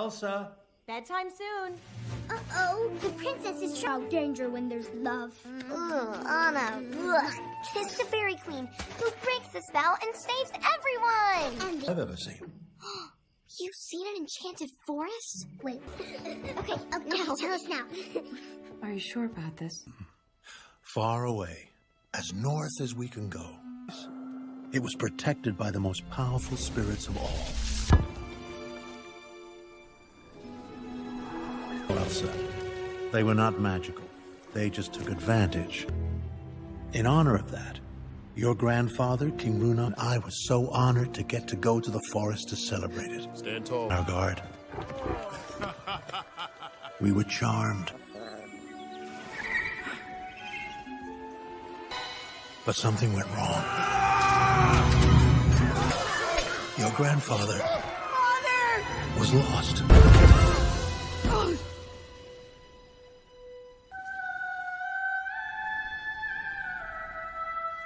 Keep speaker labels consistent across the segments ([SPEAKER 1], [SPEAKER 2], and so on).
[SPEAKER 1] Elsa.
[SPEAKER 2] Bedtime soon.
[SPEAKER 3] Uh-oh, the princess is out danger when there's love.
[SPEAKER 4] Ugh, Anna, ugh. Kiss the fairy queen who breaks the spell and saves everyone.
[SPEAKER 3] And the...
[SPEAKER 1] I've ever seen.
[SPEAKER 4] You've seen an enchanted forest?
[SPEAKER 3] Wait.
[SPEAKER 4] Okay,
[SPEAKER 3] Okay,
[SPEAKER 4] now.
[SPEAKER 3] tell us now.
[SPEAKER 5] Are you sure about this?
[SPEAKER 1] Far away, as north as we can go. It was protected by the most powerful spirits of all. Elsa. They were not magical. They just took advantage. In honor of that, your grandfather, King Runeard, and I was so honored to get to go to the forest to celebrate it.
[SPEAKER 6] Stand tall.
[SPEAKER 1] Our guard. We were charmed. But something went wrong. Your grandfather was lost.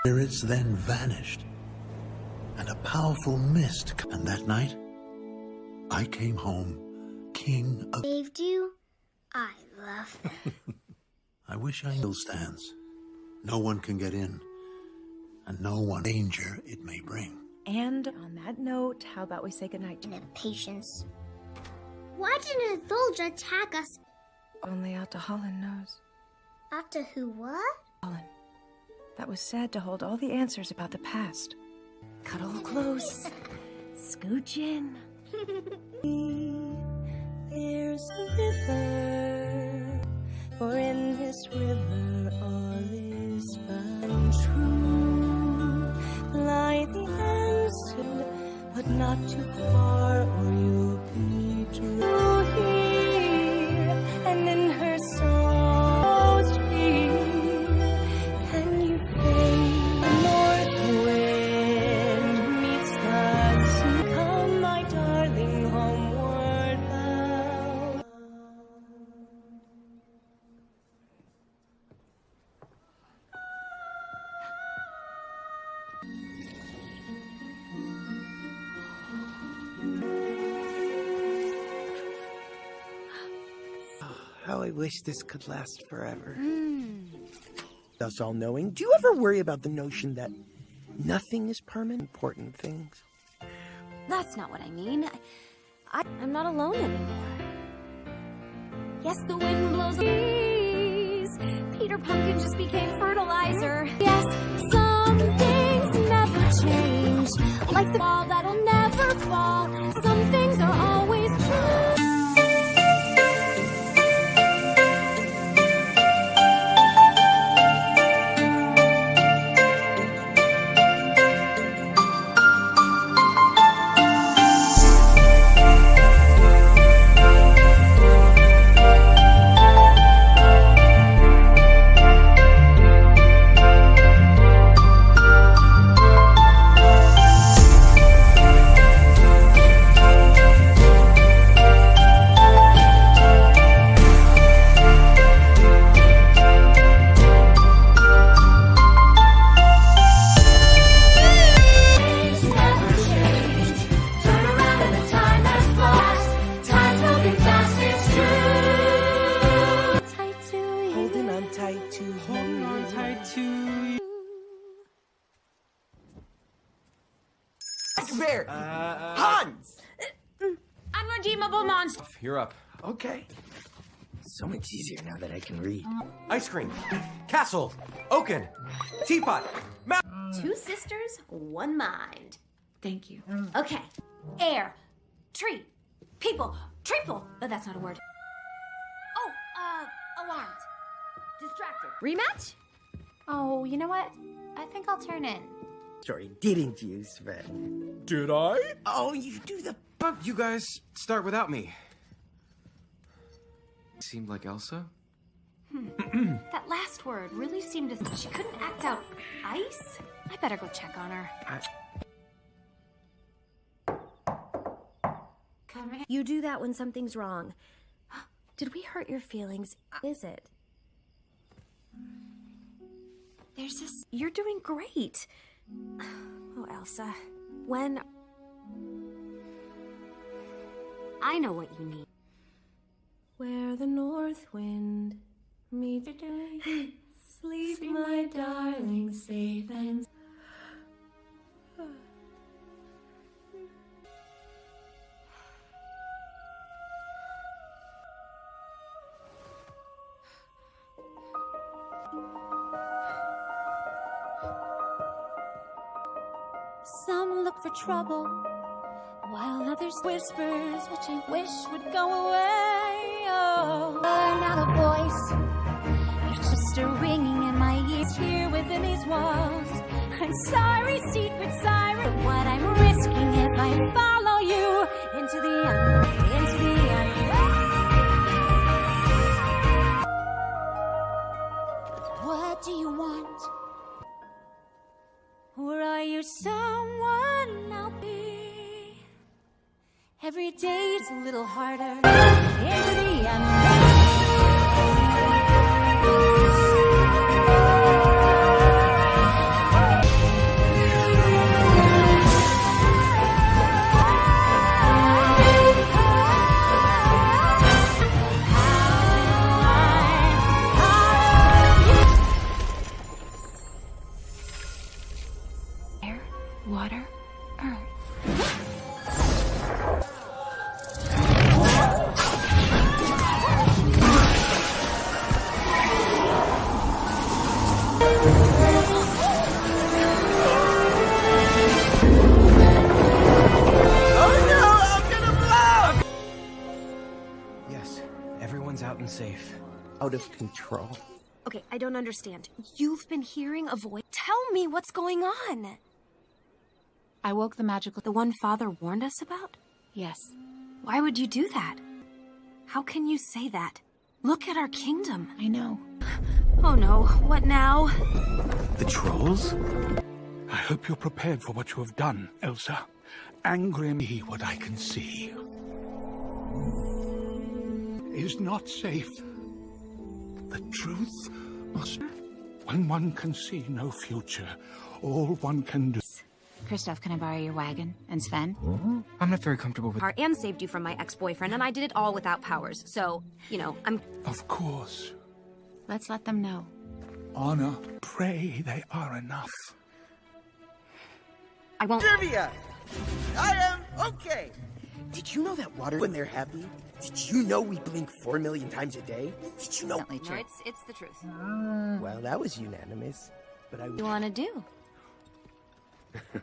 [SPEAKER 1] Spirits then vanished, and a powerful mist. And that night, I came home, king of.
[SPEAKER 3] Saved you? I love that.
[SPEAKER 1] I wish I still stands. No one can get in, and no one danger it may bring.
[SPEAKER 5] And on that note, how about we say goodnight to
[SPEAKER 3] and have patience. Why didn't Thulja attack us?
[SPEAKER 5] Only Ahtohallan knows.
[SPEAKER 3] After who what?
[SPEAKER 5] Holland. That was said to hold all the answers about the past. Cuddle close. Scooch in.
[SPEAKER 7] There's a river, for in this river all is found true. Lie the answer, but not too far, or you'll be true
[SPEAKER 8] wish this could last forever.
[SPEAKER 2] Hmm.
[SPEAKER 8] Thus all knowing, do you ever worry about the notion that nothing is permanent? Important things.
[SPEAKER 2] That's not what I mean. I, I'm not alone anymore. Yes, the wind blows the. Peter Pumpkin just became fertilizer. Yes, some things never change. Like the ball that'll never fall.
[SPEAKER 8] So much easier now that I can read.
[SPEAKER 9] Ice cream. Castle. Oaken. Teapot. Ma-
[SPEAKER 2] Two sisters, one mind.
[SPEAKER 5] Thank you.
[SPEAKER 2] Okay. Air, tree, people, triple. Oh, that's not a word. Oh, uh, alarmed. Distracted. Rematch? Oh, you know what? I think I'll turn in.
[SPEAKER 8] Sorry, didn't you, Sven?
[SPEAKER 9] Did I?
[SPEAKER 8] Oh, you do the.
[SPEAKER 9] But you guys start without me. Seemed like Elsa? Hmm.
[SPEAKER 2] That last word really seemed to. She couldn't act out ice? I better go check on her. Come in.
[SPEAKER 10] You do that when something's wrong. Did we hurt your feelings? Is it? There's this. You're doing great. Oh, Elsa. When.
[SPEAKER 11] I know what you need.
[SPEAKER 7] Where the north wind meets. The Sleep, my darling, safe and
[SPEAKER 11] Some look for trouble, while others whispers which I wish would go away. I'm not a voice. It's just a ringing in my ears here within these walls. I'm sorry, secret siren, what I'm risking if I follow you into the unknown. What do you want? Or are you someone Every day's a little harder into the.
[SPEAKER 12] Air, water, earth.
[SPEAKER 13] Out
[SPEAKER 8] of control.
[SPEAKER 2] Okay, I don't understand. You've been hearing a voice. Tell me what's going on.
[SPEAKER 12] I woke the magical.
[SPEAKER 2] The one Father warned us about?
[SPEAKER 12] Yes.
[SPEAKER 2] Why would you do that? How can you say that? Look at our kingdom.
[SPEAKER 12] I know.
[SPEAKER 2] Oh no, what now?
[SPEAKER 13] The trolls?
[SPEAKER 6] I hope you're prepared for what you have done, Elsa. Angry me what I can see. Is not safe. The truth must. When one can see no future, all one can do.
[SPEAKER 12] Kristoff, can I borrow your wagon? And Sven?
[SPEAKER 13] I'm not very comfortable with.
[SPEAKER 2] Part and saved you from my ex-boyfriend, and I did it all without powers. So, you know, I'm
[SPEAKER 6] Of course.
[SPEAKER 12] Let's let them know.
[SPEAKER 6] Honor, pray they are enough.
[SPEAKER 2] I won't
[SPEAKER 8] Trivia! I am okay! Did you know that water, when they're happy, did you know we blink four million times a day? Did you know?
[SPEAKER 12] Definitely
[SPEAKER 2] No, it's it's the truth. Mm.
[SPEAKER 8] Well, that was unanimous. But I
[SPEAKER 2] What do you want to do?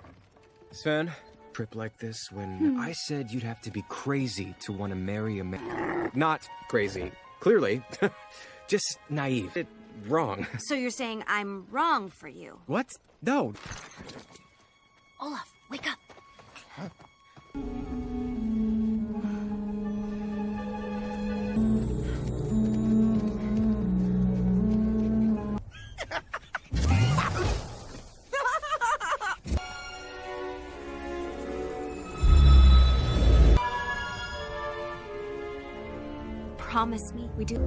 [SPEAKER 13] Sven, trip like this when hmm. I said you'd have to be crazy to want to marry a man. Not crazy, clearly. Just naive. It, wrong.
[SPEAKER 2] So you're saying I'm wrong for you?
[SPEAKER 13] What? No.
[SPEAKER 2] Olaf, wake up. Promise me we do.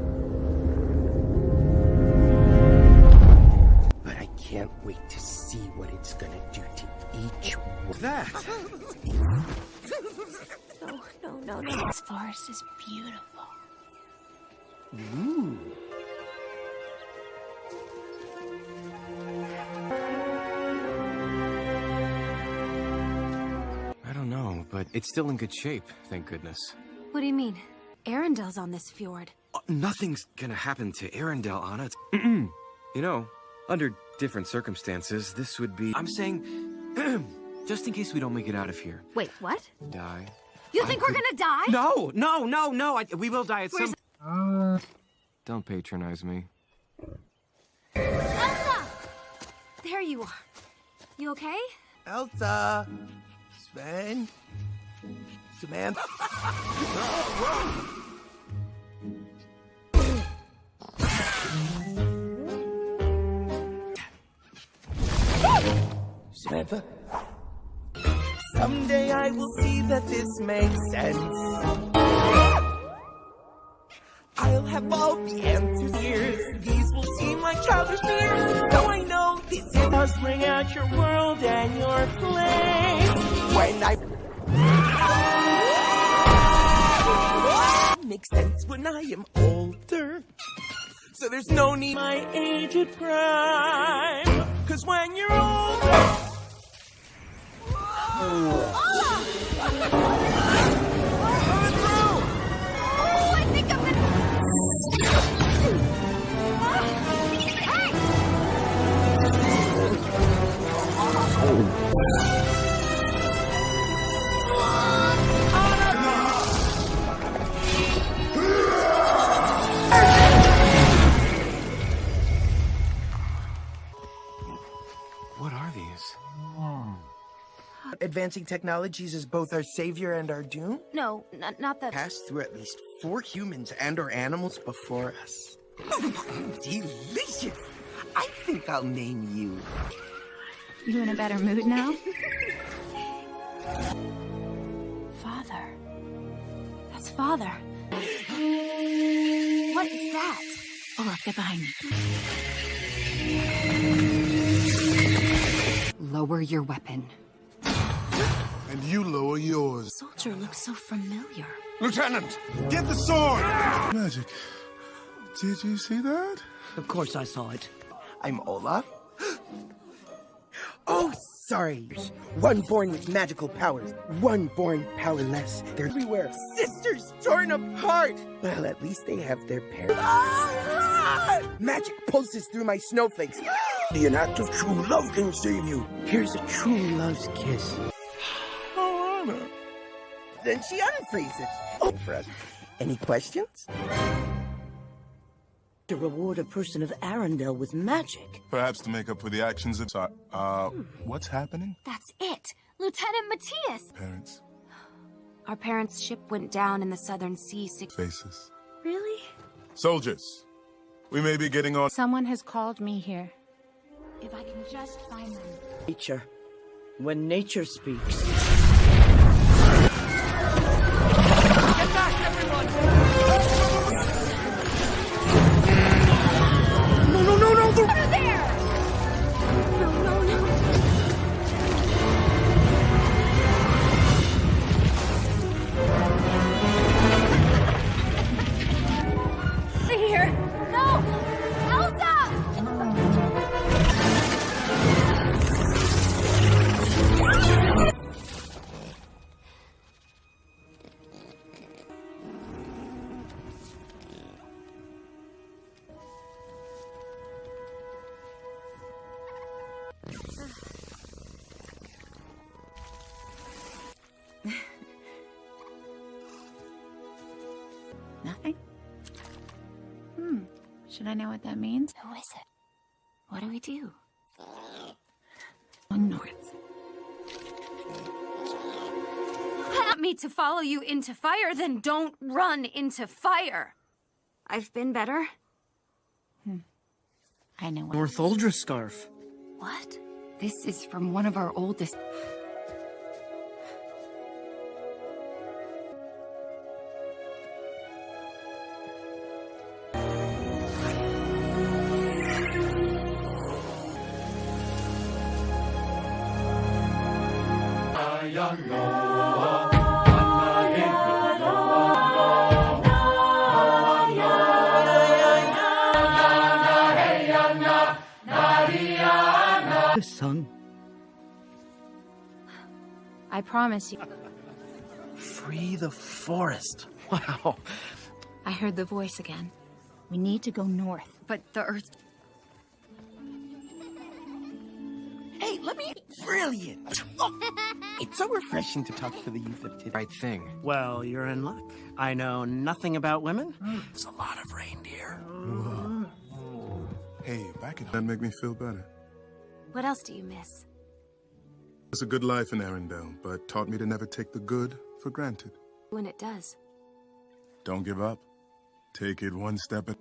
[SPEAKER 8] But I can't wait to see what it's gonna do to each one.
[SPEAKER 13] That.
[SPEAKER 2] No, no, no, no.
[SPEAKER 12] This forest is beautiful.
[SPEAKER 8] Ooh.
[SPEAKER 13] I don't know, but it's still in good shape, thank goodness.
[SPEAKER 2] What do you mean? Arendelle's on this fjord.
[SPEAKER 13] Uh, nothing's gonna happen to Arendelle, Anna. you know, under different circumstances, this would be. I'm saying, just in case we don't make it out of here.
[SPEAKER 2] Wait, what?
[SPEAKER 13] Die.
[SPEAKER 2] You
[SPEAKER 13] I
[SPEAKER 2] think we're
[SPEAKER 13] could-
[SPEAKER 2] gonna die?
[SPEAKER 13] No, no, no, no. I, we will die at
[SPEAKER 2] Where's-
[SPEAKER 13] some. Don't patronize me.
[SPEAKER 2] Elsa! There you are. You okay?
[SPEAKER 8] Elsa! Sven! Samantha! Samantha? Someday I will see that this makes sense. I'll have all the answers here. These will seem like childish fears. So I know this is us bring out your world and your play. When I make sense when I am older. So there's no need my age at prime. Cause when you're older.
[SPEAKER 2] I
[SPEAKER 13] oh.
[SPEAKER 8] Advancing technologies is both our savior and our doom?
[SPEAKER 2] No, not that-
[SPEAKER 8] Passed through at least four humans and or animals before us. Delicious! I think I'll name you.
[SPEAKER 10] You in a better mood now? father. That's father.
[SPEAKER 2] What is that?
[SPEAKER 10] Oh, Olaf, get behind me. Lower your weapon.
[SPEAKER 14] And you lower yours.
[SPEAKER 10] Soldier looks so familiar.
[SPEAKER 14] Lieutenant, get the sword! Magic. Did you see that?
[SPEAKER 8] Of course I saw it. I'm Olaf. oh, sorry. One born with magical powers, one born powerless. They're everywhere. Sisters torn apart. Well, at least they have their parents. Magic pulses through my snowflakes. The an act of true love can save you. Here's a true love's kiss. Then she unfreezes. Oh, for us. Any questions?
[SPEAKER 15] to reward a person of Arendelle with magic.
[SPEAKER 14] Perhaps to make up for the actions of... Sorry, uh, what's happening?
[SPEAKER 2] That's it! Lieutenant Matthias!
[SPEAKER 14] Parents,
[SPEAKER 2] Our parents' ship went down in the Southern Sea six...
[SPEAKER 14] faces.
[SPEAKER 2] Really?
[SPEAKER 14] Soldiers, we may be getting on...
[SPEAKER 12] Someone has called me here.
[SPEAKER 2] If I can just find them.
[SPEAKER 15] Nature. When nature speaks.
[SPEAKER 12] Should I know what that means?
[SPEAKER 2] Who is it? What do we do?
[SPEAKER 12] Going north.
[SPEAKER 2] Want me to follow you into fire, then don't run into fire. I've been better. Hmm.
[SPEAKER 12] I know what.
[SPEAKER 15] Northuldra scarf.
[SPEAKER 2] What?
[SPEAKER 10] This is from one of our oldest.
[SPEAKER 12] Promise you.
[SPEAKER 15] Free the forest. Wow.
[SPEAKER 12] I heard the voice again. We need to go north.
[SPEAKER 10] But the Earth.
[SPEAKER 8] Hey, let me... Brilliant! it's so refreshing to talk to the youth of today.
[SPEAKER 13] Right thing.
[SPEAKER 15] Well, you're in luck. I know nothing about women. It's a lot of reindeer.
[SPEAKER 14] Hey, back at... That make me feel better.
[SPEAKER 2] What else do you miss?
[SPEAKER 14] It's a good life in Arendelle, but taught me to never take the good for granted.
[SPEAKER 2] When it does.
[SPEAKER 14] Don't give up. Take it one step at...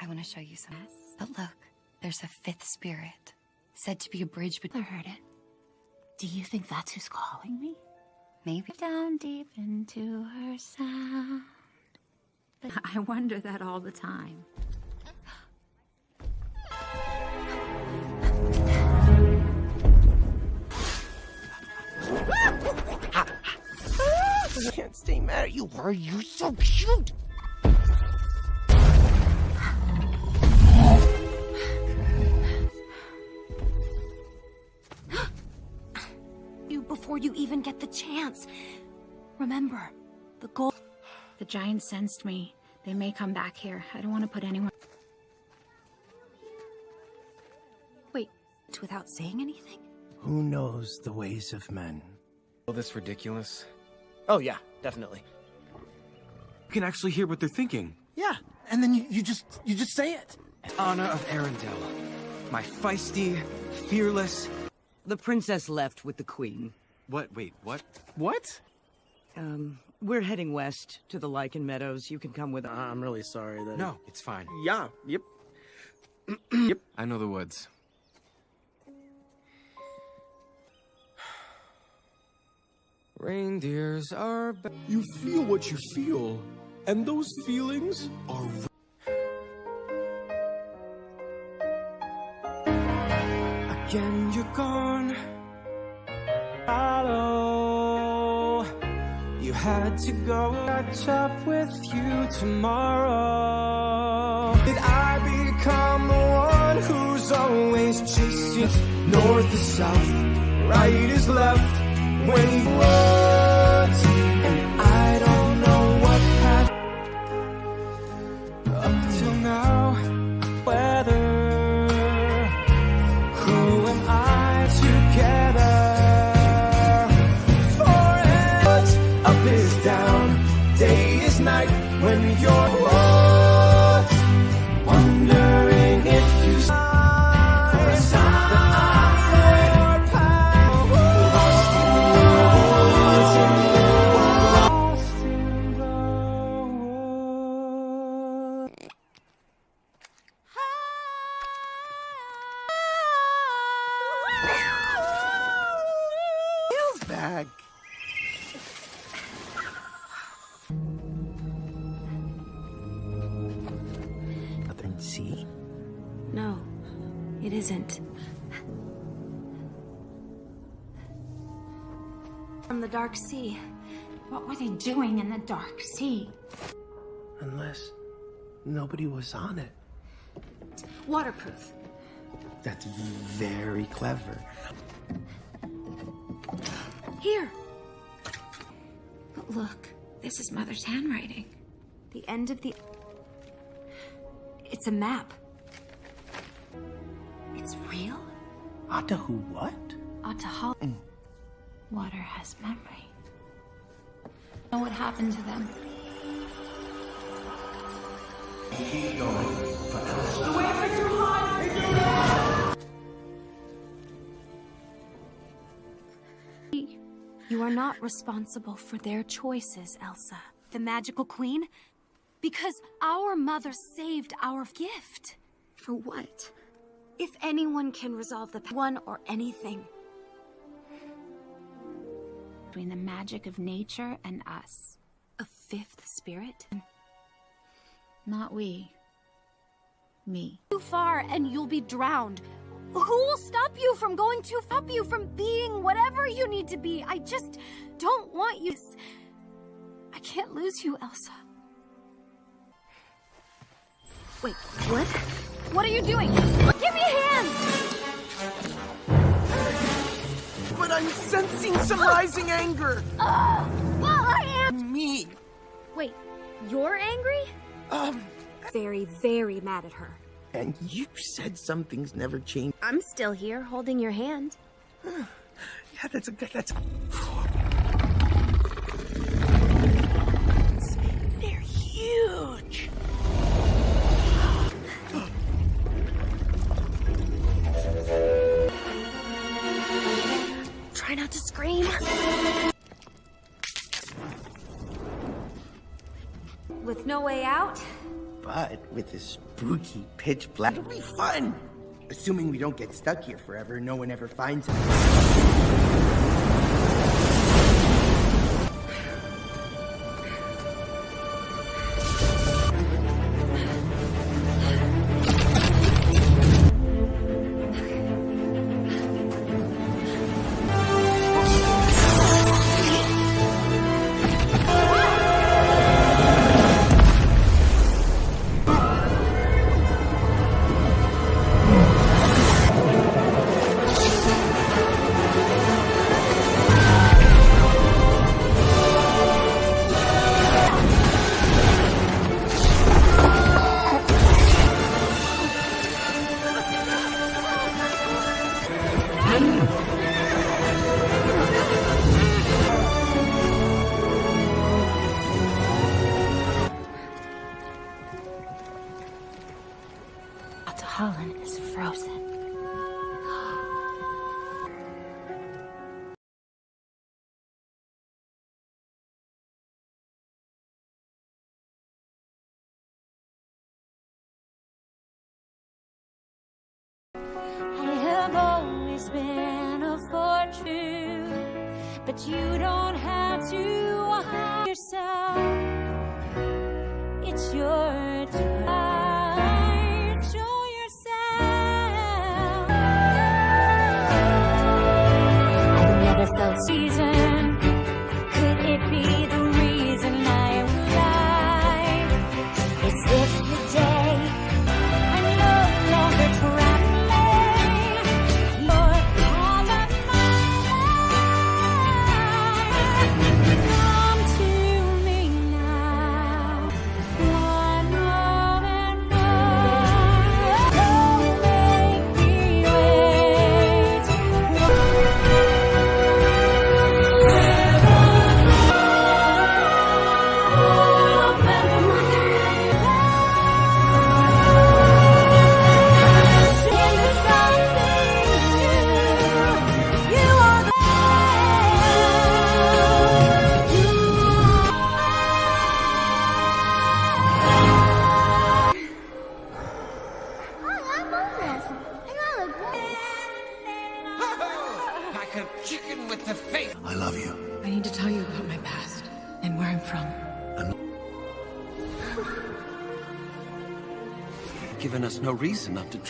[SPEAKER 10] I want to show you some. But look, there's a fifth spirit, said to be a bridge between.
[SPEAKER 12] I heard it. Do you think that's who's calling me?
[SPEAKER 10] Maybe.
[SPEAKER 12] Down deep into her sound. But I wonder that all the time.
[SPEAKER 8] You. Are you so cute?
[SPEAKER 10] You before you even get the chance. Remember, the goal.
[SPEAKER 12] The giants sensed me. They may come back here. I don't want to put anyone.
[SPEAKER 10] Wait, without saying anything?
[SPEAKER 8] Who knows the ways of men?
[SPEAKER 9] All this ridiculous.
[SPEAKER 16] Oh, yeah, definitely.
[SPEAKER 9] You can actually hear what they're thinking.
[SPEAKER 16] Yeah, and then you, you just you just say it.
[SPEAKER 9] Anna of Arendelle. My feisty, fearless.
[SPEAKER 17] The princess left with the queen.
[SPEAKER 9] What? Wait, what?
[SPEAKER 16] What?
[SPEAKER 17] Um, we're heading west to the Lichen Meadows. You can come with us.
[SPEAKER 16] I'm really sorry that.
[SPEAKER 9] No, it's fine.
[SPEAKER 16] Yeah, yep.
[SPEAKER 9] yep. I know the woods. Reindeers are.
[SPEAKER 18] You feel what you feel, and those feelings are.
[SPEAKER 9] Again, you're gone. Hello. You had to go catch up with you tomorrow. Did I become the one who's always chasing north is south, right is left? when he was
[SPEAKER 10] Dark Sea.
[SPEAKER 12] What were they doing in the dark sea?
[SPEAKER 8] Unless nobody was on it.
[SPEAKER 10] Waterproof.
[SPEAKER 8] That's very clever.
[SPEAKER 10] Here.
[SPEAKER 12] But look, this is Mother's handwriting.
[SPEAKER 10] The end of the... It's a map. It's real?
[SPEAKER 8] Atahu what?
[SPEAKER 10] Ahtohallan. Mm.
[SPEAKER 12] Water has memory. Know what happened to them?
[SPEAKER 10] You are not responsible for their choices, Elsa. The Magical Queen? Because our mother saved our gift.
[SPEAKER 12] For what?
[SPEAKER 10] If anyone can resolve the one or anything.
[SPEAKER 12] Between the magic of nature and us.
[SPEAKER 10] A fifth spirit?
[SPEAKER 12] Not we. Me.
[SPEAKER 2] Too far and you'll be drowned. Who will stop you from going too stop you from being whatever you need to be? I just don't want you. I can't lose you, Elsa.
[SPEAKER 10] Wait, what?
[SPEAKER 2] What are you doing? Give me a hand!
[SPEAKER 8] I'm sensing some rising anger.
[SPEAKER 2] Uh, well, I am.
[SPEAKER 8] Me.
[SPEAKER 2] Wait, you're angry?
[SPEAKER 8] Um.
[SPEAKER 10] Very, very mad at her.
[SPEAKER 8] And you said some things never change.
[SPEAKER 2] I'm still here, holding your hand.
[SPEAKER 8] yeah, that's a good. That's. They're this spooky pitch black, it'll be fun. Assuming we don't get stuck here forever, no one ever finds us.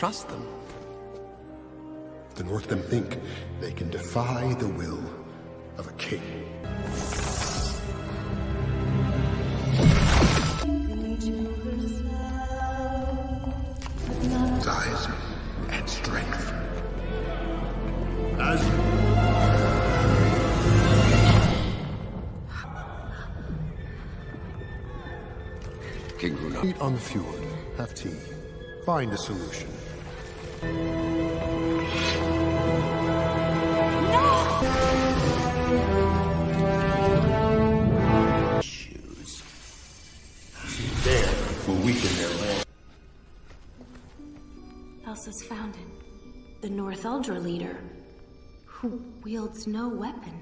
[SPEAKER 13] Trust them.
[SPEAKER 19] The Northmen think they can defy the will of a king. Size and strength. As
[SPEAKER 13] King Runeard.
[SPEAKER 19] Meet on the fjord. Have tea. Find a solution. There will weaken their land.
[SPEAKER 2] Elsa's fountain. The Northuldra leader. Who wields no weapon.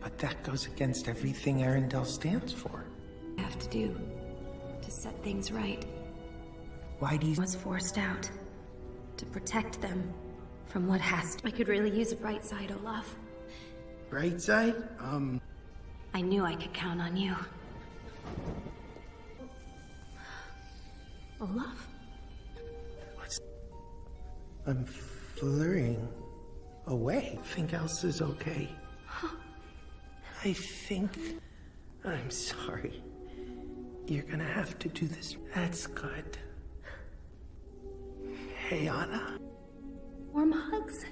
[SPEAKER 8] But that goes against everything Arendelle stands for.
[SPEAKER 2] Have to do to set things right.
[SPEAKER 8] Why do you...
[SPEAKER 2] Was forced out to protect them from what has to. I could really use a bright side, Olaf.
[SPEAKER 8] Bright side? Um...
[SPEAKER 2] I knew I could count on you. Olaf?
[SPEAKER 8] I'm flurrying away. Think Elsa's okay. I think... I'm sorry. You're gonna have to do this. That's good. Hey, Anna.
[SPEAKER 2] Warm hugs.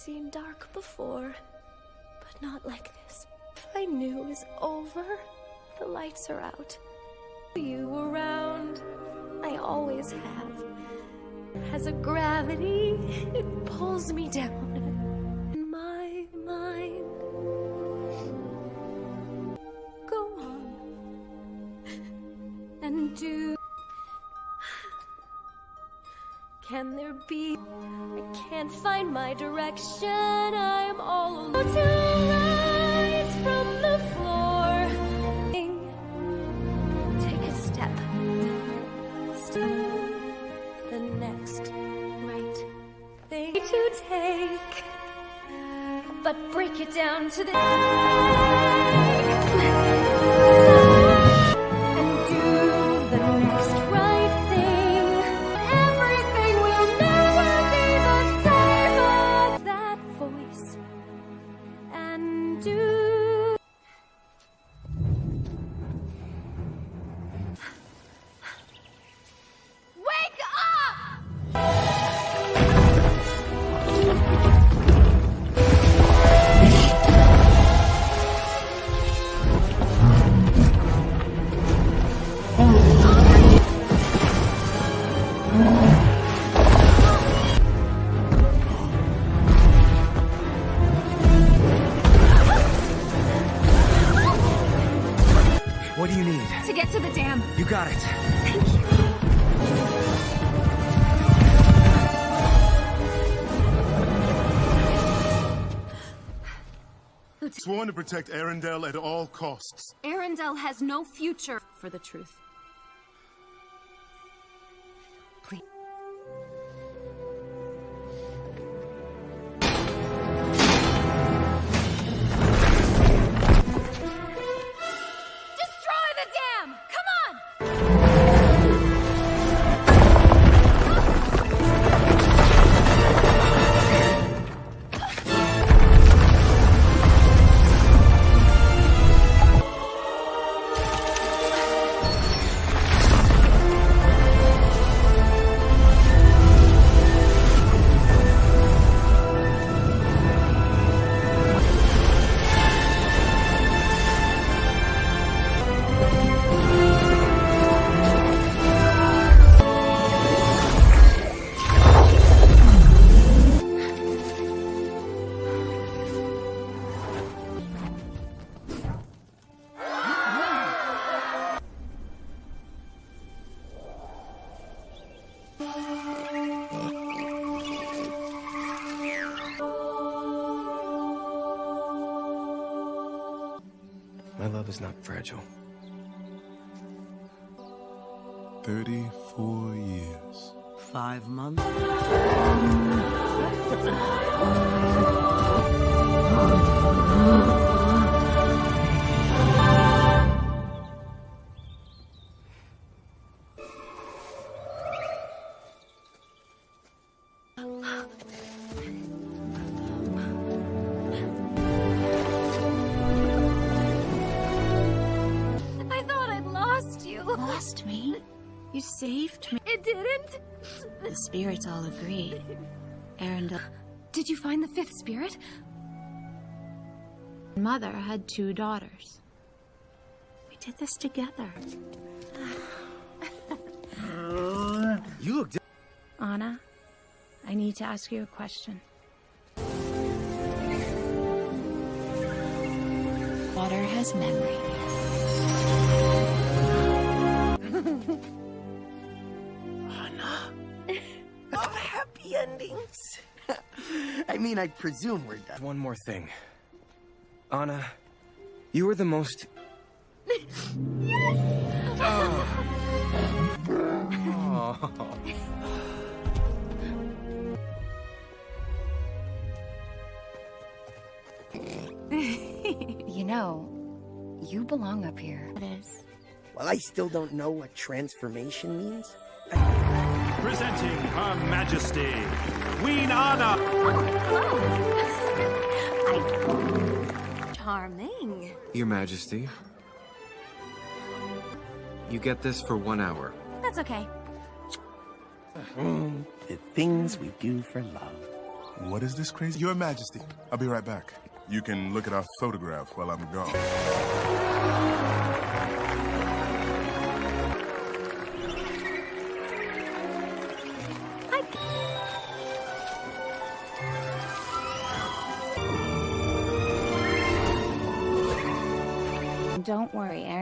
[SPEAKER 7] Seen dark before, but not like this. I knew it was over, the lights are out. You around, I always have. Has a gravity, it pulls me down. My direction. I'm all alone. To rise from the floor. Take a step. Still the next right thing to take. But break it down to the.
[SPEAKER 14] Sworn to protect Arendelle at all costs.
[SPEAKER 2] Arendelle has no future for the truth.
[SPEAKER 13] My is not fragile.
[SPEAKER 14] 34 years.
[SPEAKER 12] Five months?
[SPEAKER 9] spirits all agree. Arendelle.
[SPEAKER 2] Did you find the fifth spirit?
[SPEAKER 9] Mother had two daughters. We did this together.
[SPEAKER 13] You look.
[SPEAKER 9] Anna, I need to ask you a question. Water has memory.
[SPEAKER 8] Not happy endings. I mean, I presume we're done.
[SPEAKER 13] One more thing. Anna, you were the most. Oh.
[SPEAKER 9] you know, you belong up here. It is.
[SPEAKER 8] Well, I still don't know what transformation means.
[SPEAKER 20] Presenting Her Majesty, Queen Anna.
[SPEAKER 2] Charming.
[SPEAKER 13] Your Majesty. You get this for one hour.
[SPEAKER 2] That's okay.
[SPEAKER 8] Mm, the things we do for love.
[SPEAKER 14] What is this crazy? Your Majesty, I'll be right back. You can look at our photograph while I'm gone.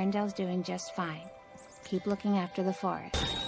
[SPEAKER 9] Worry, Arendelle's doing just fine. Keep looking after the forest.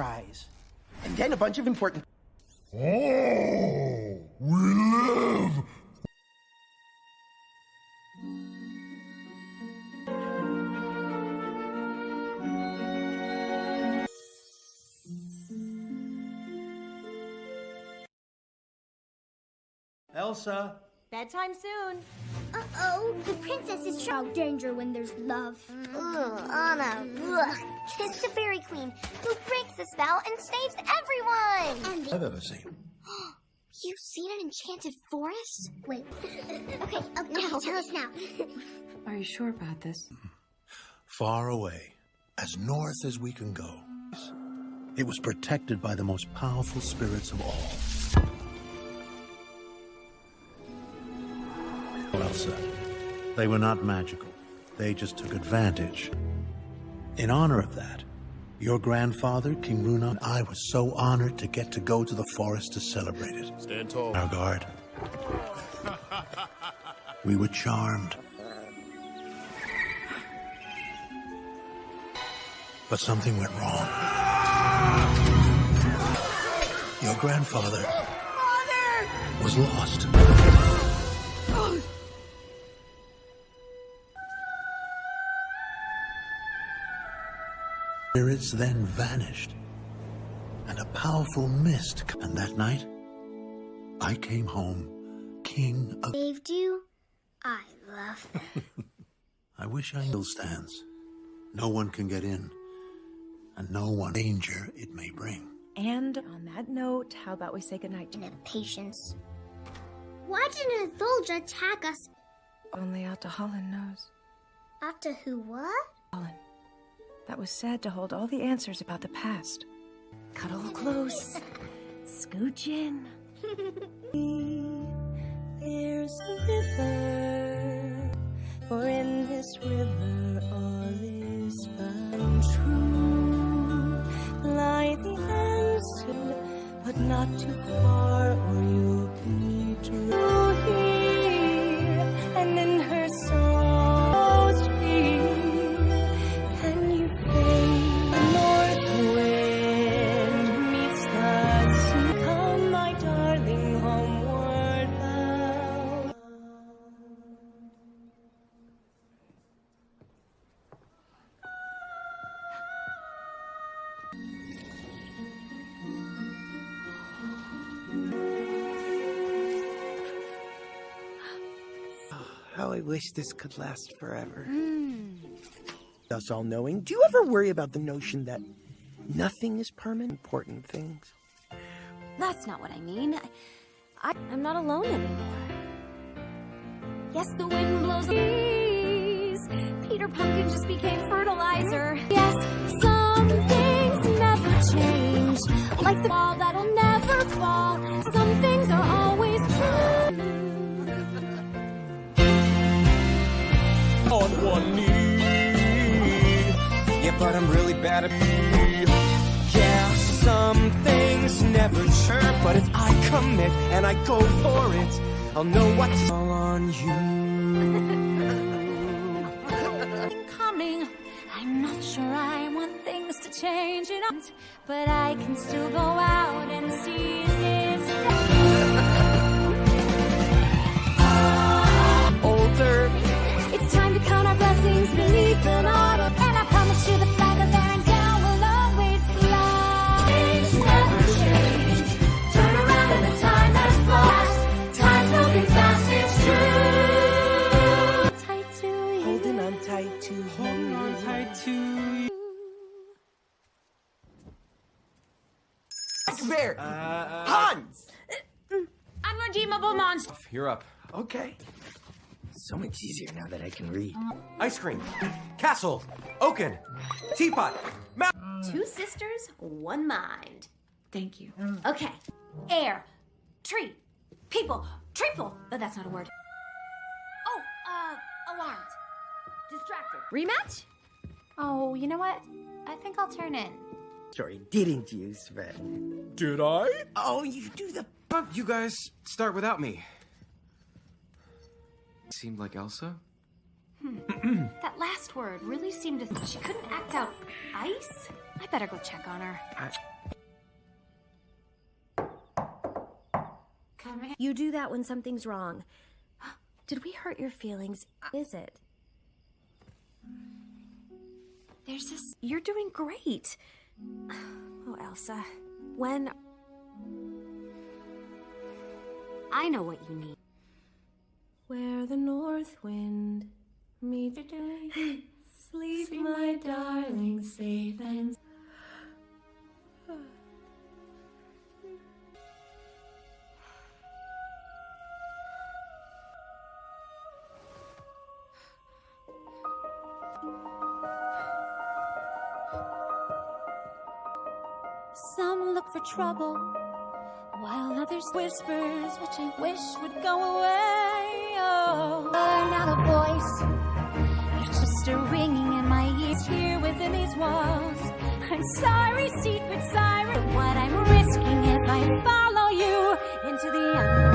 [SPEAKER 8] Anna cries. And then a bunch of important.
[SPEAKER 21] Oh, we live!
[SPEAKER 22] Elsa,
[SPEAKER 4] Bedtime soon. Uh-oh, the princess is shout danger when there's love. Ugh, Anna, ugh. Kiss the fairy queen who breaks the spell and saves everyone. And
[SPEAKER 1] I've ever seen.
[SPEAKER 4] You've seen an enchanted forest? Wait. okay, oh, okay, now tell us now.
[SPEAKER 5] Are you sure about this?
[SPEAKER 1] Far away, as north as we can go. It was protected by the most powerful spirits of all. Elsa. They were not magical. They just took advantage. In honor of that, your grandfather, King Runeard, and I was so honored to get to go to the forest to celebrate it.
[SPEAKER 21] Stand tall.
[SPEAKER 1] Our guard. We were charmed. But something went wrong. Your grandfather was lost. Spirits then vanished, and a powerful mist. And that night, I came home, king of.
[SPEAKER 23] Saved you? I love that.
[SPEAKER 1] I wish I still stands. No one can get in, and no one danger it may bring.
[SPEAKER 5] And on that note, how about we say goodnight to
[SPEAKER 23] Patience. Why didn't Thulja attack us?
[SPEAKER 5] Only Ahtohallan knows.
[SPEAKER 23] After who what?
[SPEAKER 5] Holland. That was sad to hold all the answers about the past. Cuddle close. Scooch in.
[SPEAKER 7] There's a river, for in this river all is found true. Lie the answer, but not too far, or you'll
[SPEAKER 8] wish this could last forever.
[SPEAKER 2] Hmm.
[SPEAKER 8] Us all knowing, do you ever worry about the notion that nothing is permanent? Important things.
[SPEAKER 2] That's not what I mean. I, I, I'm not alone anymore. Yes, the wind blows the breeze. Peter Pumpkin just became fertilizer. Yes, some things never change. Like the wall that'll
[SPEAKER 9] but I'm really bad at being Yeah, some things never chirp, but if I commit and I go for it, I'll know what's all on you.
[SPEAKER 10] coming. I'm not sure I want things to change it up, but I can still go out and seize this
[SPEAKER 9] Older.
[SPEAKER 10] It's time to count our blessings beneath an autumn,
[SPEAKER 8] Bear! Hans!
[SPEAKER 10] Unredeemable monster.
[SPEAKER 13] You're up.
[SPEAKER 8] Okay. So much easier now that I can read.
[SPEAKER 13] Ice cream. Castle. Oaken. Teapot. Ma-
[SPEAKER 2] Two sisters, one mind.
[SPEAKER 12] Thank you.
[SPEAKER 2] Okay. Air, tree, people, triple. Oh, that's not a word. Oh, uh, alarmed. Distracted. Rematch? Oh, you know what? I think I'll turn in.
[SPEAKER 8] Sorry, didn't you, Sven?
[SPEAKER 13] Did I?
[SPEAKER 8] Oh, you do the.
[SPEAKER 13] You guys start without me. Seemed like Elsa?
[SPEAKER 2] Hmm. that last word really seemed to. She couldn't act out ice? I better go check on her. Come here. You do that when something's wrong. Did we hurt your feelings? Is it? There's this. You're doing great. Oh, Elsa. When. I know what you need. Where the north wind meets doing. Sleep, my darling, safe and. trouble, while others whispers, which I wish would go away. Oh, not a voice, it's just a ringing in my ears here within these walls. I'm sorry, secret siren, what I'm risking if I follow you into the unknown,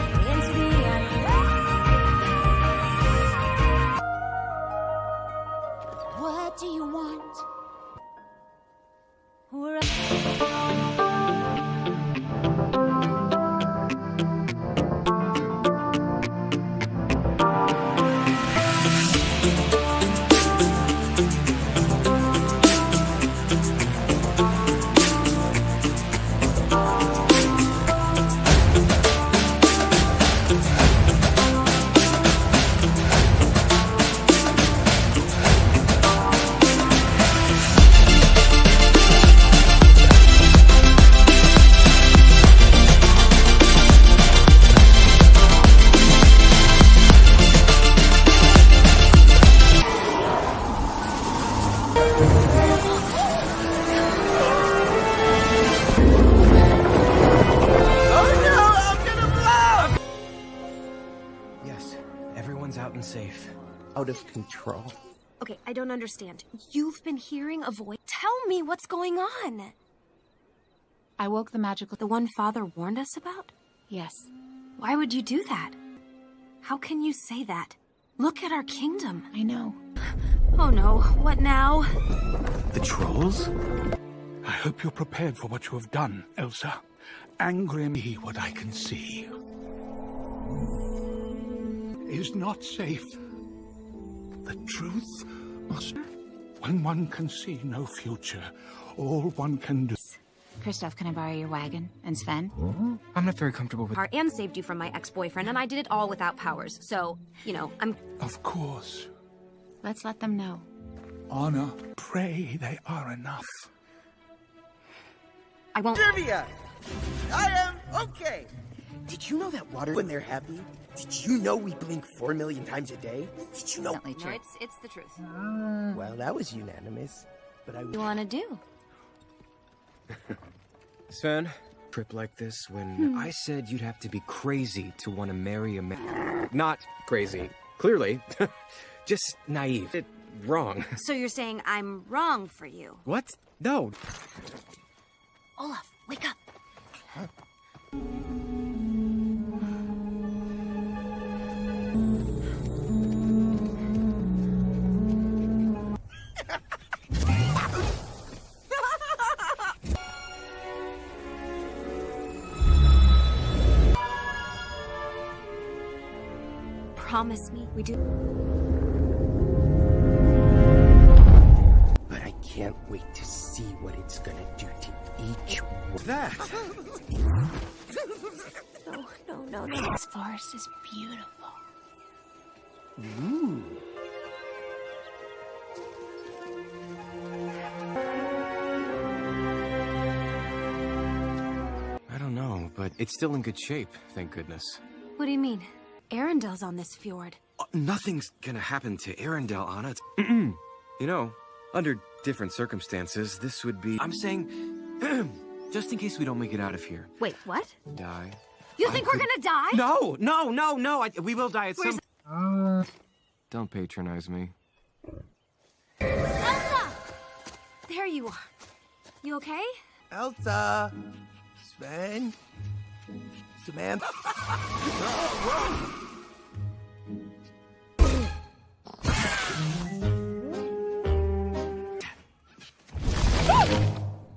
[SPEAKER 2] understand. You've been hearing a voice. Tell me what's going on.
[SPEAKER 12] I woke the magical.
[SPEAKER 2] The one Father warned us about?
[SPEAKER 12] Yes.
[SPEAKER 2] Why would you do that? How can you say that? Look at our kingdom.
[SPEAKER 12] I know.
[SPEAKER 2] Oh no, what now?
[SPEAKER 6] The trolls? I hope you're prepared for what you have done, Elsa. Angry me what I can see. Is not safe. The truth must... When one can see no future, all one can do...
[SPEAKER 12] Kristoff, can I borrow your wagon? And Sven?
[SPEAKER 13] I'm not very comfortable with.
[SPEAKER 2] Car and saved you from my ex-boyfriend, and I did it all without powers. So, you know, I'm.
[SPEAKER 6] Of course.
[SPEAKER 12] Let's let them know.
[SPEAKER 6] Anna, pray they are enough.
[SPEAKER 2] I won't.
[SPEAKER 8] Trivia! I am okay! Did you know that water, when they're happy, did you know we blink four million times a day? Did you know?
[SPEAKER 2] No, it's it's the truth.
[SPEAKER 8] Well, that was unanimous. But I.
[SPEAKER 2] You want to do?
[SPEAKER 13] Sven, trip like this when
[SPEAKER 2] Hmm.
[SPEAKER 13] I said you'd have to be crazy to want to marry a man. Not crazy, clearly. Just naive. It, wrong.
[SPEAKER 2] So you're saying I'm wrong for you?
[SPEAKER 13] What? No.
[SPEAKER 2] Olaf, wake up. Promise me we do.
[SPEAKER 8] But I can't wait to see what it's gonna do to each one.
[SPEAKER 13] That?
[SPEAKER 12] No, no, no, no. This forest is beautiful.
[SPEAKER 8] Ooh.
[SPEAKER 13] I don't know, but it's still in good shape, thank goodness.
[SPEAKER 2] What do you mean? Arendelle's on this fjord.
[SPEAKER 13] Uh, nothing's gonna happen to Arendelle, Anna. It's- you know, under different circumstances, this would be. I'm saying, just in case we don't make it out of here.
[SPEAKER 2] Wait, what?
[SPEAKER 13] Die.
[SPEAKER 2] You
[SPEAKER 13] I
[SPEAKER 2] think we're
[SPEAKER 13] could-
[SPEAKER 2] gonna die?
[SPEAKER 13] No, no, no, no. I, we will die at
[SPEAKER 2] Where's-
[SPEAKER 13] some. Don't patronize me.
[SPEAKER 2] Elsa! There you are. You okay?
[SPEAKER 8] Elsa! Sven! Samantha!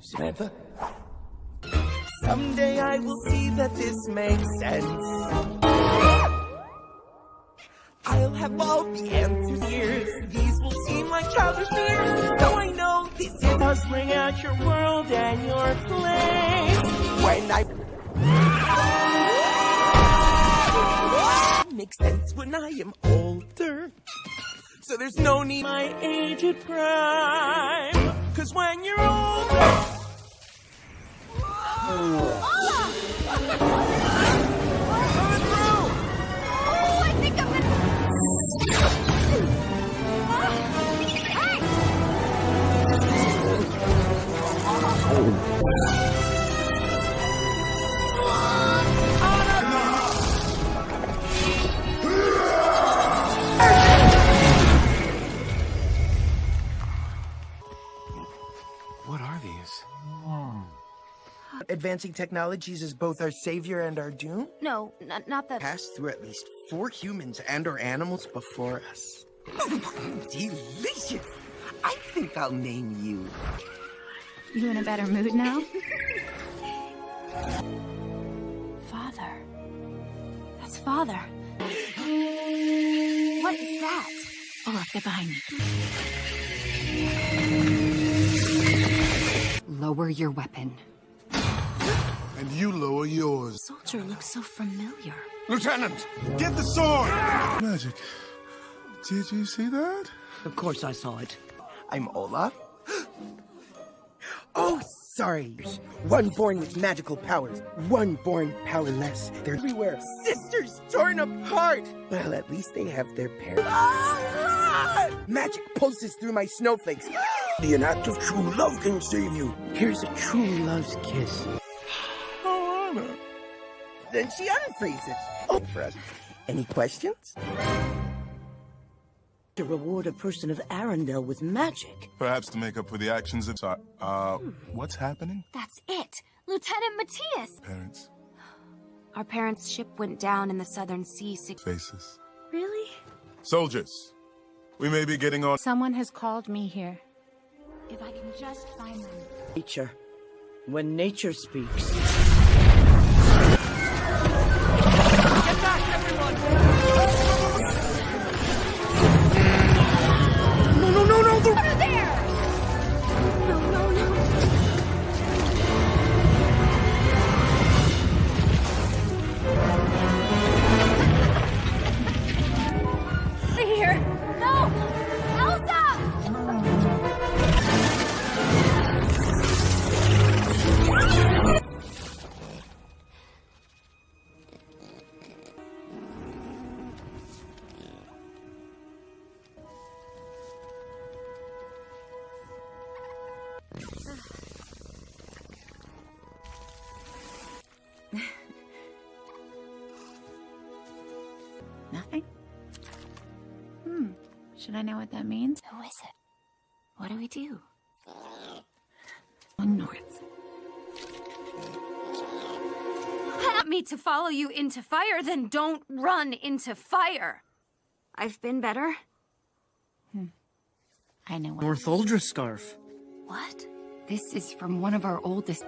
[SPEAKER 8] Samantha? Someday I will see that this makes sense. I'll have all the answers here. These will seem like childish fears. So I know this is hustling out your world and your place. When I makes sense when I am older. So there's no need my age at prime. Cause when you're older.
[SPEAKER 2] Oh,
[SPEAKER 8] Advancing technologies is both our savior and our doom?
[SPEAKER 2] No, n- not that.
[SPEAKER 8] Passed through at least four humans and or animals before us. Delicious! I think I'll name you.
[SPEAKER 12] You in a better mood now? Father. That's father.
[SPEAKER 2] What is that?
[SPEAKER 12] Oh, Olaf, get behind me. Lower your weapon.
[SPEAKER 14] And you lower yours.
[SPEAKER 12] Soldier looks so familiar.
[SPEAKER 14] Lieutenant, get the sword! Magic. Did you see that?
[SPEAKER 8] Of course I saw it. I'm Olaf. oh, sorry. One born with magical powers, one born powerless. They're everywhere. Sisters torn apart. Well, at least they have their parents. Ah! Magic pulses through my snowflakes. The an act of true love can save you. Here's a true love's kiss. Then she unfreezes. Oh, for us. Any questions?
[SPEAKER 15] To reward a person of Arendelle with magic.
[SPEAKER 14] Perhaps to make up for the actions of... Sorry, uh, what's happening?
[SPEAKER 2] That's it. Lieutenant Mattias.
[SPEAKER 14] Parents,
[SPEAKER 2] Our parents' ship went down in the Southern Sea six.
[SPEAKER 14] faces.
[SPEAKER 2] Really?
[SPEAKER 14] Soldiers, we may be getting on...
[SPEAKER 12] Someone has called me here. If I can just find them.
[SPEAKER 15] Nature. When nature speaks.
[SPEAKER 2] Under there!
[SPEAKER 12] Nothing? Hmm. Should I know what that means?
[SPEAKER 2] Who is it? What do we do?
[SPEAKER 12] Going north.
[SPEAKER 2] Want me to follow you into fire, then don't run into fire. I've been better. Hmm.
[SPEAKER 12] I know what.
[SPEAKER 16] Northuldra scarf.
[SPEAKER 2] What?
[SPEAKER 12] This is from one of our oldest.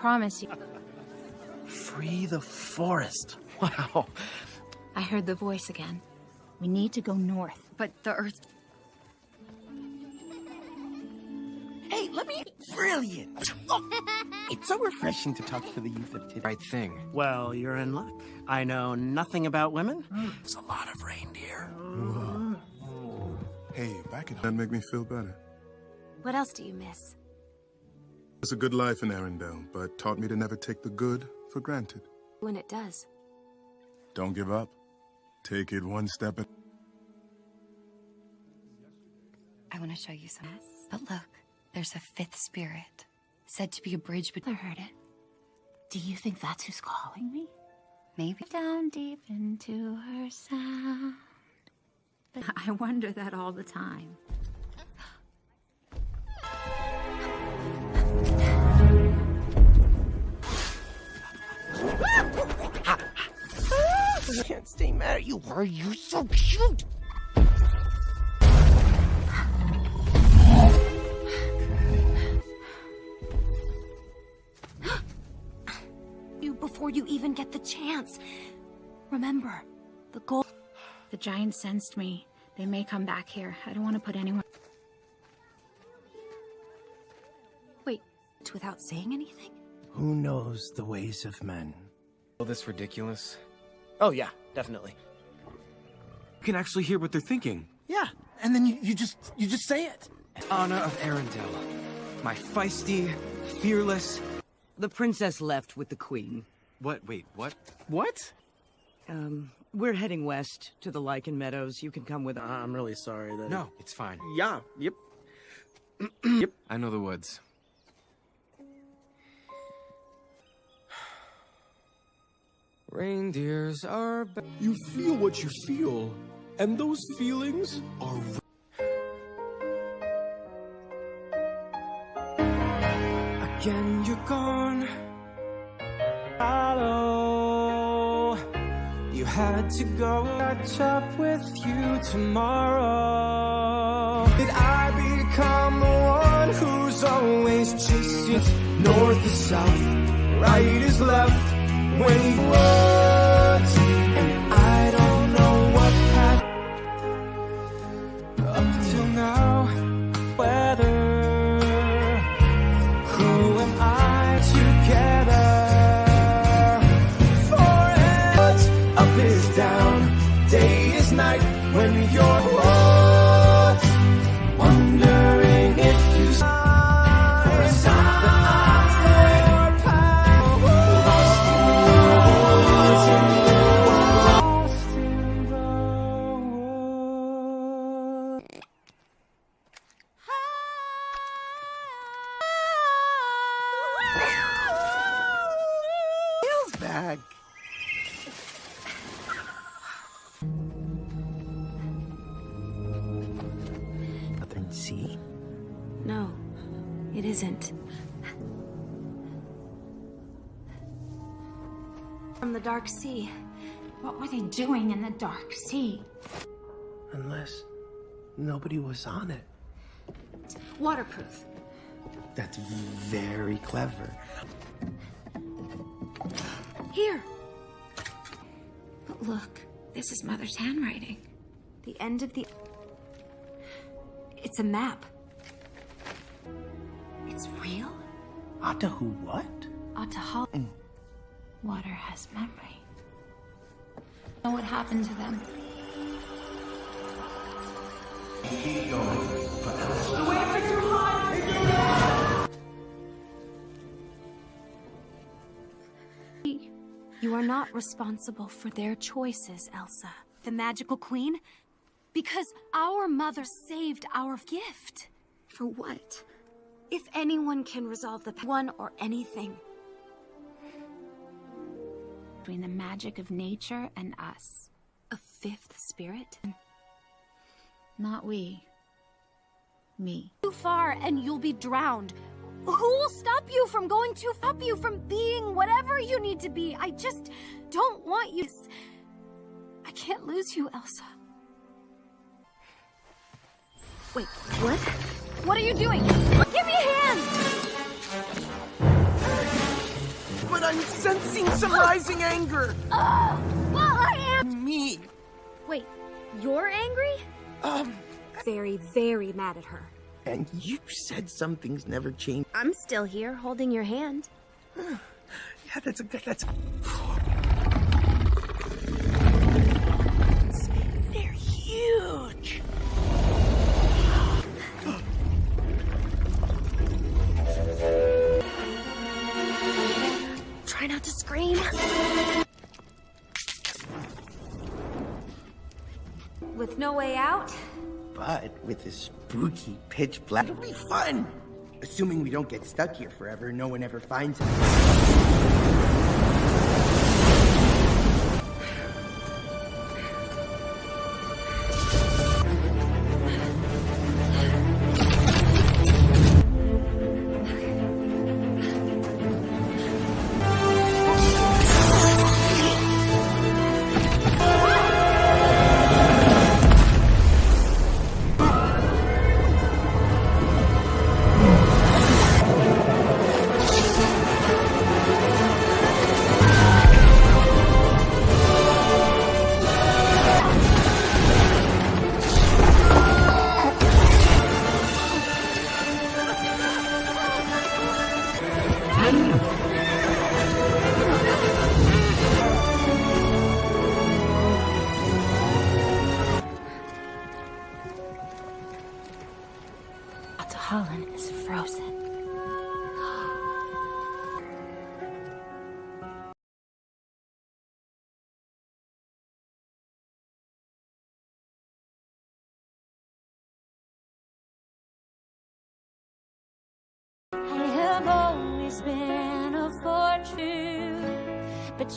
[SPEAKER 12] Promise you.
[SPEAKER 16] Free the forest. Wow.
[SPEAKER 12] I heard the voice again. We need to go north, but the earth.
[SPEAKER 8] Hey, let me. Brilliant! it's so refreshing to talk to the youth of today.
[SPEAKER 13] Right thing.
[SPEAKER 16] Well, you're in luck. I know nothing about women. There's a lot of reindeer.
[SPEAKER 14] Hey, back at that make me feel better.
[SPEAKER 2] What else do you miss?
[SPEAKER 14] It's a good life in Arendelle, but taught me to never take the good for granted.
[SPEAKER 2] When it does.
[SPEAKER 14] Don't give up. Take it one step at
[SPEAKER 12] I want to show you some. But look, there's a fifth spirit, said to be a bridge. But I heard it. Do you think that's who's calling me? Maybe down deep into her sound. But I wonder that all the time.
[SPEAKER 8] Mad at you. Why are you so cute?
[SPEAKER 2] You before you even get the chance. Remember, the goal.
[SPEAKER 12] The giants sensed me. They may come back here. I don't want to put anyone.
[SPEAKER 2] Wait, without saying anything?
[SPEAKER 8] Who knows the ways of men?
[SPEAKER 13] All this ridiculous.
[SPEAKER 16] Oh, yeah, definitely.
[SPEAKER 13] You can actually hear what they're thinking.
[SPEAKER 16] Yeah, and then you, you just you just say it.
[SPEAKER 13] Anna of Arendelle. My feisty, fearless.
[SPEAKER 17] The princess left with the queen.
[SPEAKER 13] What? Wait, what?
[SPEAKER 16] What?
[SPEAKER 17] Um, we're heading west to the Lichen Meadows. You can come with us.
[SPEAKER 16] I'm really sorry that.
[SPEAKER 13] No, it's fine.
[SPEAKER 16] Yeah, yep. yep.
[SPEAKER 13] I know the woods. Reindeers are.
[SPEAKER 18] You feel what you feel, and those feelings are.
[SPEAKER 9] Again, you're gone. Hello. You had to go catch up with you tomorrow. Did I become the one who's always chasing north is south, right is left? When you was,
[SPEAKER 2] Dark Sea.
[SPEAKER 12] What were they doing in the dark sea?
[SPEAKER 8] Unless nobody was on it.
[SPEAKER 2] Waterproof.
[SPEAKER 8] That's very clever.
[SPEAKER 2] Here.
[SPEAKER 12] But look, this is Mother's handwriting.
[SPEAKER 2] The end of the. It's a map. It's real?
[SPEAKER 8] Atahu what?
[SPEAKER 2] Atahal.
[SPEAKER 12] Water mm. Has memory. Know what happened to them?
[SPEAKER 2] You are not responsible for their choices, Elsa. The magical queen? Because our mother saved our gift. For what? If anyone can resolve the one or anything.
[SPEAKER 12] Between the magic of nature and us.
[SPEAKER 2] A fifth spirit?
[SPEAKER 12] Not we. Me.
[SPEAKER 2] Too far and you'll be drowned. Who will stop you from going too stop you from being whatever you need to be? I just don't want you. I can't lose you, Elsa. Wait, what? What are you doing? Give me a hand!
[SPEAKER 8] But I'm sensing some rising anger.
[SPEAKER 2] Uh, well, I am.
[SPEAKER 8] Me.
[SPEAKER 2] Wait, you're angry?
[SPEAKER 8] Um.
[SPEAKER 2] Very, very mad at her.
[SPEAKER 8] And you said some things never change.
[SPEAKER 2] I'm still here, holding your hand.
[SPEAKER 8] yeah, that's a good. That's. They're
[SPEAKER 2] scream. With no way out?
[SPEAKER 8] But with this spooky pitch black, it'll be fun. Assuming we don't get stuck here forever, no one ever finds us.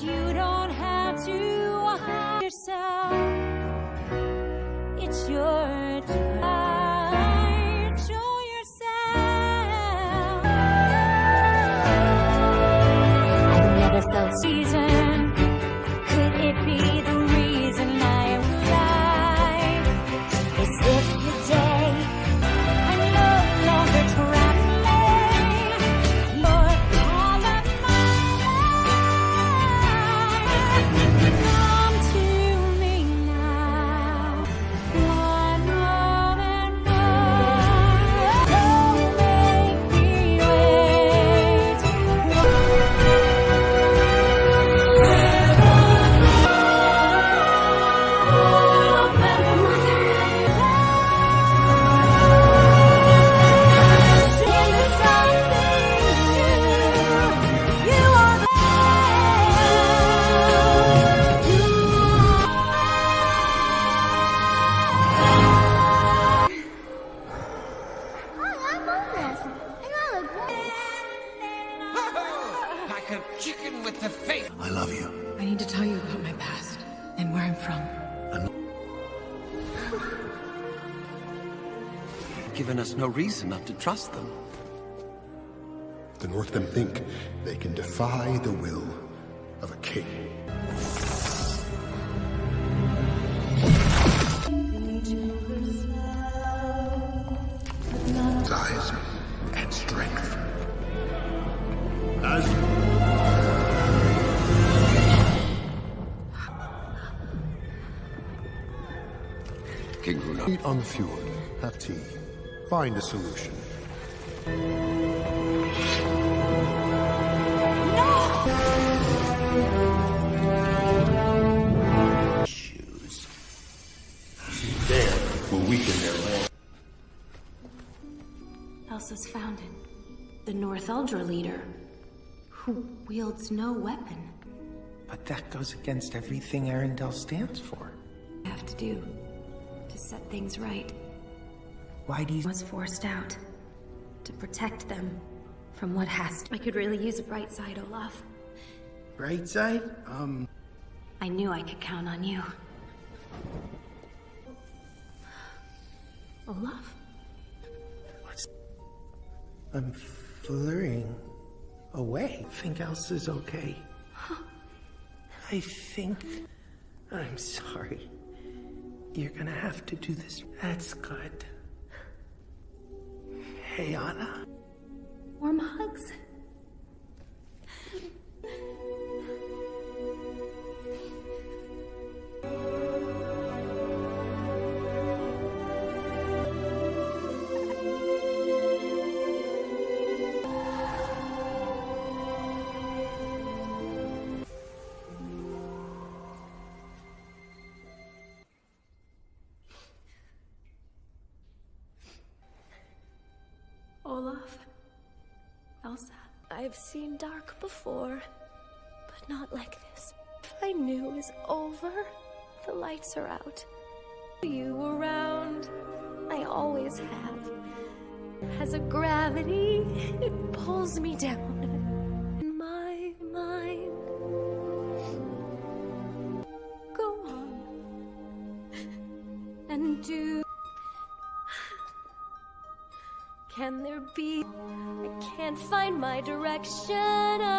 [SPEAKER 10] You don't have to hide yourself.
[SPEAKER 24] Trust them.
[SPEAKER 19] The Northmen think they can defy the will of a king. Size and strength. As
[SPEAKER 24] King Runeard.
[SPEAKER 19] Meet on the fjord. Have tea. Find a solution.
[SPEAKER 7] The Northuldra leader, who wields no weapon.
[SPEAKER 8] But that goes against everything Arendelle stands for.
[SPEAKER 7] I have to do to set things right.
[SPEAKER 8] Why do you...
[SPEAKER 7] was forced out to protect them from what has to. I could really use a bright side, Olaf.
[SPEAKER 8] Bright side? Um...
[SPEAKER 7] I knew I could count on you. Olaf?
[SPEAKER 8] What's... I'm flurrying away. Think else is okay. I think... I'm sorry. You're gonna have to do this. That's good. Hey, Anna.
[SPEAKER 7] Warm hugs.
[SPEAKER 2] Before, but not like this. I knew was over, the lights are out. You around, I always have. Has a gravity, it pulls me down. Direction.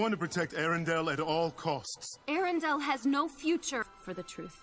[SPEAKER 14] Sworn to protect Arendelle at all costs.
[SPEAKER 7] Arendelle has no future for the truth.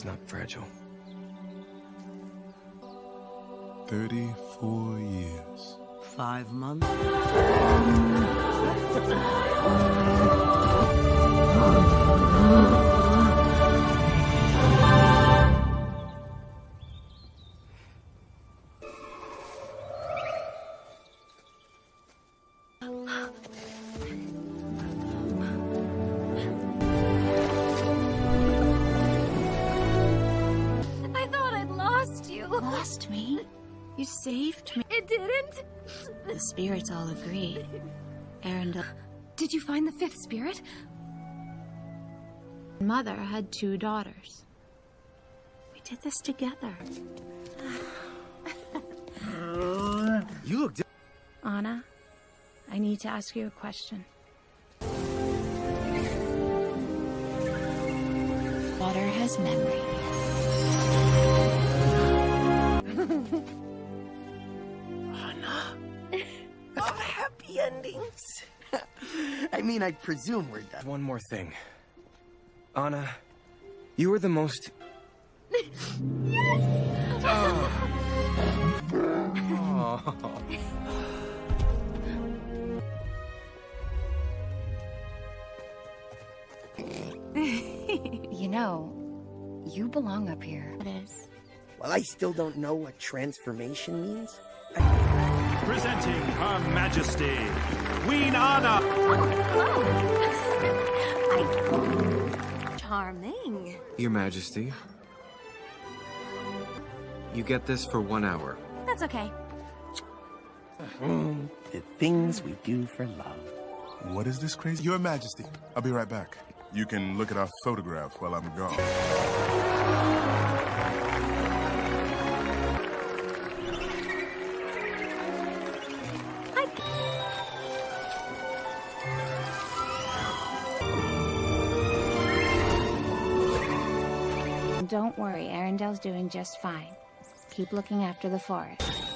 [SPEAKER 8] Is not fragile.
[SPEAKER 14] 34 years.
[SPEAKER 12] Five months?
[SPEAKER 9] spirits all agree. Arendelle.
[SPEAKER 2] Uh, did you find the fifth spirit?
[SPEAKER 9] Mother had two daughters. We did this together.
[SPEAKER 13] You look.
[SPEAKER 9] Anna, I need to ask you a question. Water has memory.
[SPEAKER 8] Happy endings. I mean, I presume we're done.
[SPEAKER 13] One more thing. Anna, you were the most. Oh.
[SPEAKER 9] you know, you belong up here. It is.
[SPEAKER 8] Well, I still don't know what transformation means.
[SPEAKER 16] Presenting Her Majesty, Queen Anna.
[SPEAKER 2] Charming.
[SPEAKER 13] Your Majesty. You get this for one hour.
[SPEAKER 2] That's okay.
[SPEAKER 8] Mm, the things we do for love.
[SPEAKER 14] What is this crazy? Your Majesty, I'll be right back. You can look at our photograph while I'm gone.
[SPEAKER 9] Don't worry, Arendelle's doing just fine. Keep looking after the forest.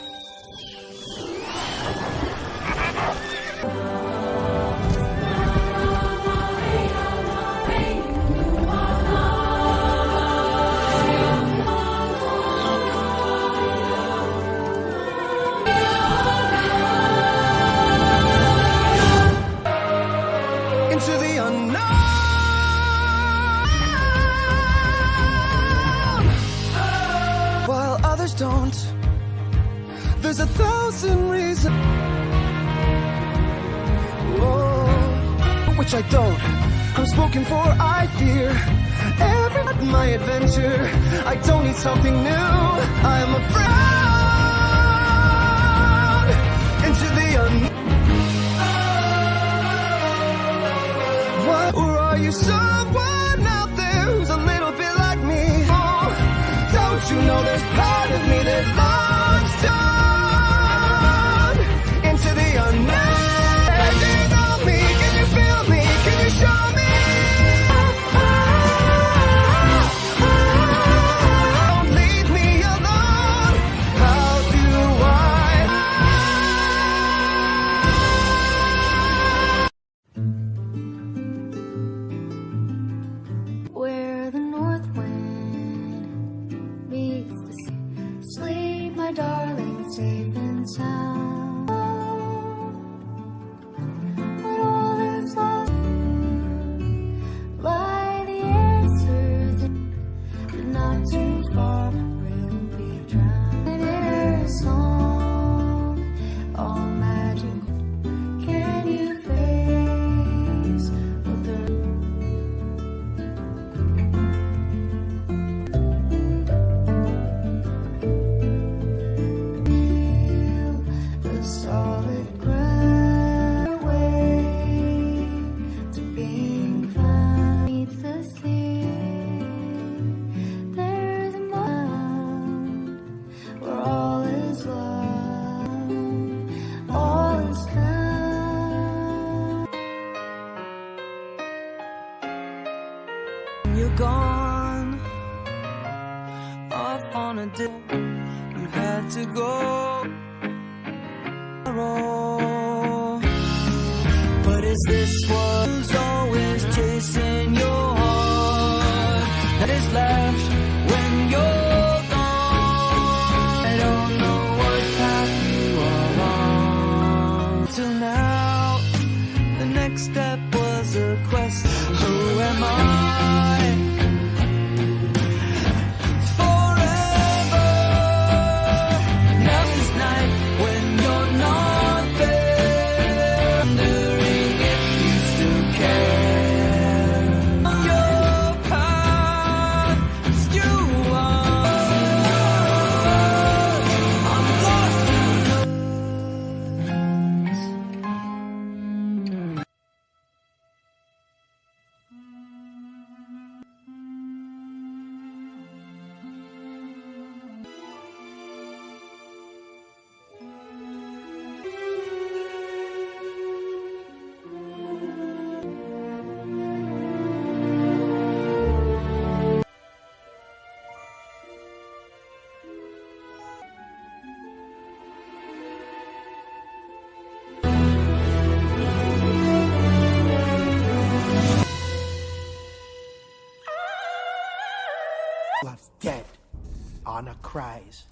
[SPEAKER 8] Cries.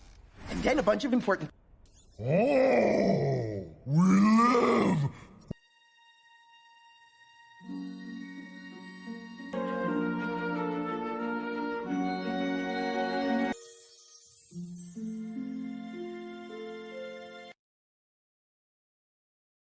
[SPEAKER 8] And then a bunch of important.
[SPEAKER 14] Oh, we live